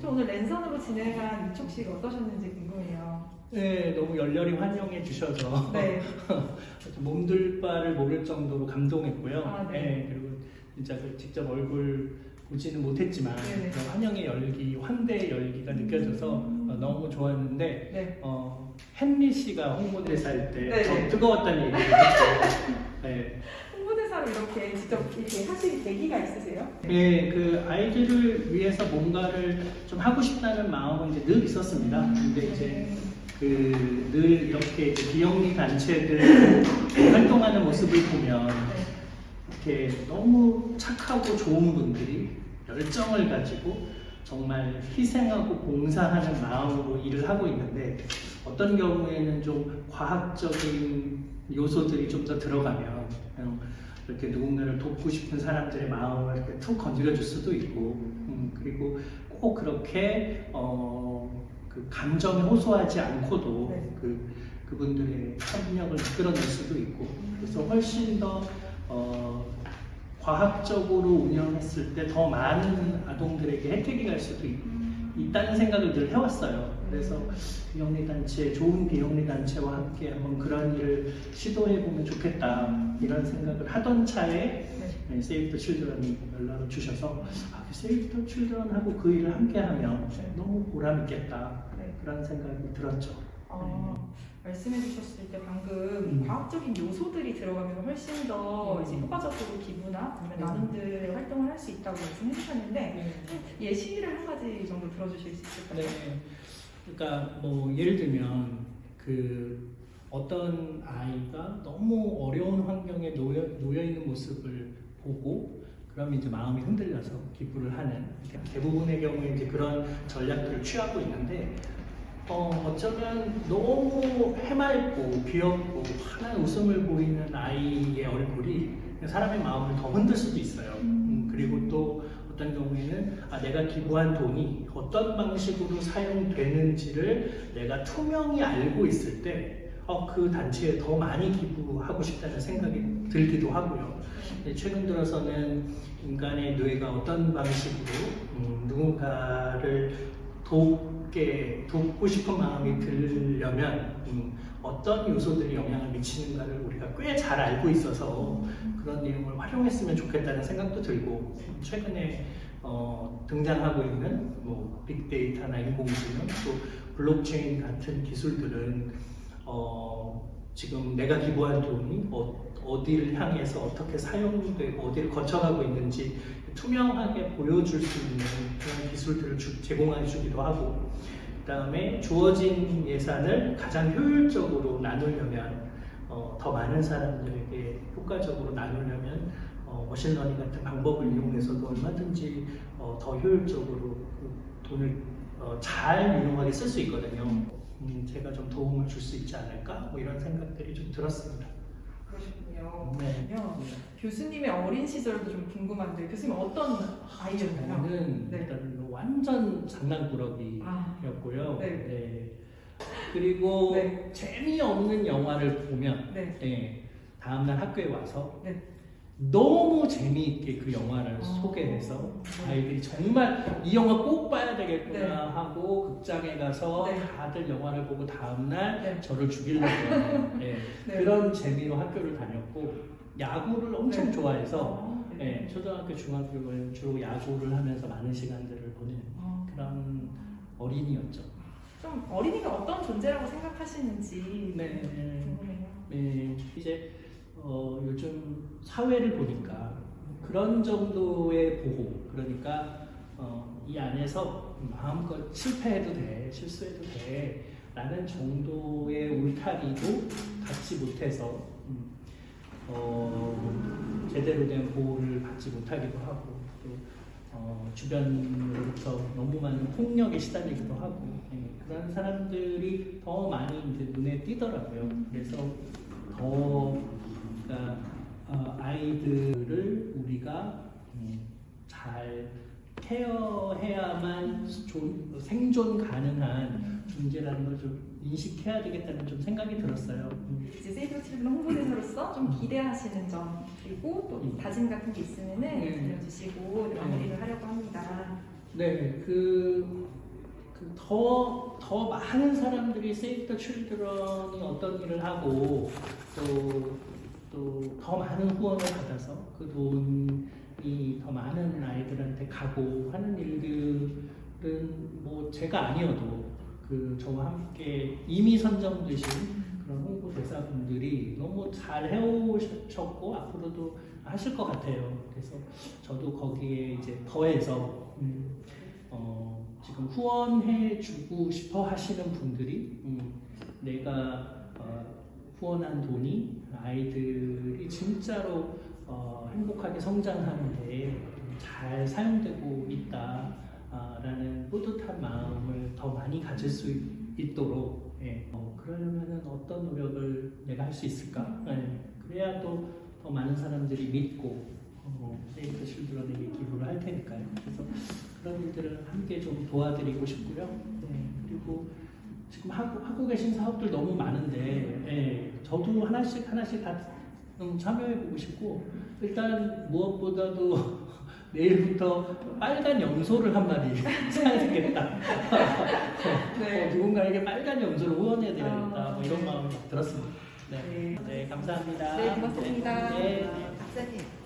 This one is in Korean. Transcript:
저 오늘 랜선으로 진행한 이촉식 어떠셨는지 궁금해요. 네, 너무 열렬히 환영해 주셔서 네. 몸둘 바를 모를 정도로 감동했고요. 아, 네. 그리고 진짜 그 직접 얼굴 보지는 못했지만 네네. 그 환영의 열기, 환대의 열기가 느껴져서 어, 너무 좋았는데 네. 어, 헨리 씨가 홍보대사 할때 네네. 더 뜨거웠다는 얘기를 했죠. 네. 이렇게 직접 이렇게 하실 계기가 있으세요? 네, 그 아이들을 위해서 뭔가를 좀 하고 싶다는 마음은 이제 늘 있었습니다. 근데 이제 그 늘 이렇게 비영리 단체들 활동하는 모습을 보면 네. 이렇게 너무 착하고 좋은 분들이 열정을 가지고 정말 희생하고 봉사하는 마음으로 일을 하고 있는데 어떤 경우에는 좀 과학적인 요소들이 좀 더 들어가면 이렇게 누군가를 돕고 싶은 사람들의 마음을 이렇게 툭 건드려 줄 수도 있고 음, 그리고 꼭 그렇게 어, 그 감정에 호소하지 않고도 네. 그 그분들의 협력을 이끌어낼 수도 있고 그래서 훨씬 더 어, 과학적으로 운영했을 때 더 많은 아동들에게 혜택이 갈 수도 있, 있다는 생각을 늘 해왔어요. 그래서 비영리 단체, 좋은 비영리 단체와 함께 한번 그런 일을 시도해 보면 좋겠다 이런 생각을 하던 차에 네. 세이브 더 칠드런이 연락을 주셔서 아, 세이브 더 칠드런하고 그 일을 함께 하면 너무 보람 있겠다 네. 그런 생각이 들었죠. 어, 말씀해 주셨을 때 방금 음. 과학적인 요소들이 들어가면 훨씬 더 음. 이제 효과적으로 기 부나 아니면 음. 나눔들의 활동을 할 수 있다고 말씀해 주셨는데 네. 예시를 한 가지 정도 들어주실 수 있을까요? 네. 그러니까 뭐 예를 들면 그 어떤 아이가 너무 어려운 환경에 놓여, 놓여 있는 모습을 보고 그럼 이제 마음이 흔들려서 기부를 하는 대부분의 경우에 이제 그런 전략들을 취하고 있는데 어, 어쩌면 너무 해맑고 귀엽고 환한 웃음을 보이는 아이의 얼굴이 사람의 마음을 더 흔들 수도 있어요. 음, 그리고 또 어떤 경우에는 아, 내가 기부한 돈이 어떤 방식으로 사용되는지를 내가 투명히 알고 있을 때, 어, 그 단체에 더 많이 기부하고 싶다는 생각이 들기도 하고요. 최근 들어서는 인간의 뇌가 어떤 방식으로 음, 누군가를 돕게, 돕고 싶은 마음이 들려면 음, 어떤 요소들이 영향을 미치는가를 우리가 꽤 잘 알고 있어서 그런 내용을 활용했으면 좋겠다는 생각도 들고 최근에 어, 등장하고 있는 뭐 빅데이터나 인공지능 또 블록체인 같은 기술들은 어, 지금 내가 기부한 돈이 어, 디를 향해서 어떻게 사용되고 어디를 거쳐가고 있는지 투명하게 보여줄 수 있는 그런 기술들을 주- 제공해 주기도 하고 그 다음에 주어진 예산을 가장 효율적으로 나누려면 어, 더 많은 사람들에게 효과적으로 나누려면 어, machine learning 같은 방법을 이용해서도 얼마든지 어, 더 효율적으로 그 돈을 어, 잘 유용하게 쓸 수 있거든요. 음, 제가 좀 도움을 줄 수 있지 않을까? 뭐 이런 생각들이 좀 들었습니다. 그러시군요. 네. 교수님의 어린 시절도 좀 궁금한데 교수님 어떤 아이였나요? 저는 네. 일단 완전 장난꾸러기였고요. 아, 네. 네. 그리고 네. 재미없는 영화를 보면 네. 네, 다음날 학교에 와서 네. 너무 재미있게 그 영화를 어. 소개해서 네. 아이들이 정말 이 영화 꼭 봐야 되겠구나 네. 하고 극장에 가서 네. 다들 영화를 보고 다음날 네. 저를 죽이려고 하는 네, 네. 그런 재미로 학교를 다녔고 야구를 엄청 네. 좋아해서 어, 네, 초등학교 중학교를 주로 야구를 하면서 많은 시간들을 보낸 어, 그런 어린이였죠. 좀 어린이가 어떤 존재라고 생각하시는지 네. 궁금해요. 네, 이제 어, 요즘 사회를 보니까 그런 정도의 보호, 그러니까 어, 이 안에서 마음껏 실패해도 돼, 실수해도 돼, 라는 정도의 울타리도 갖지 못해서 음, 어, 제대로 된 보호를 받지 못하기도 하고 또 어, 주변으로부터 너무 많은 폭력에 시달리기도 하고 예, 그런 사람들이 더 많이 이제 눈에 띄더라고요. 그래서 더 그러니까 어, 아이들을 우리가 음, 잘 care해야만 존- 생존 가능한 존재라는 걸 좀 인식해야 되겠다는 좀 생각이 들었어요. 음. 이제 세이브 칠드런 홍보대사로서 좀 기대하시는 점 그리고 또 음. 다짐 같은 게 있으면은 네. 들려주시고 마무리를 하려고 합니다. 네, 그, 그 더, 더 많은 사람들이 세이브 더 칠드런이 어떤 일을 하고 또, 또 더 많은 후원을 받아서 그 돈이 더 많은 아이들한테 가고 하는 일들은 뭐 제가 아니어도 그 저와 함께 이미 선정되신 그런 홍보 대사분들이 너무 잘 해오셨고 앞으로도 하실 것 같아요. 그래서 저도 거기에 이제 더해서 음, 어, 지금 후원해 주고 싶어 하시는 분들이 음, 내가 어, 후원한 돈이 아이들이 진짜로 어, 행복하게 성장하는데 잘 사용되고 있다라는 뿌듯한 마음을 더 많이 가질 수 있도록 예, 어, 그러려면 어떤 노력을 내가 할 수 있을까? 예, 그래야 또 더 많은 사람들이 믿고 어, 세이프 실드런에게 기부를 할 테니까요. 그래서 그런 일들을 함께 좀 도와드리고 싶고요. 네, 그리고 지금 하고, 하고 계신 사업들 너무 많은데, 예, 저도 하나씩 하나씩 다 음, 참여해보고 싶고, 일단 무엇보다도 내일부터 빨간 염소를 한 마리 사야 되겠다. 네. 어, 누군가에게 빨간 염소를 후원해야 되겠다. 뭐 이런 네. 마음이 막 들었습니다. 네, 네. 네 감사합니다. 네, 고맙습니다. 네, 네. 박사님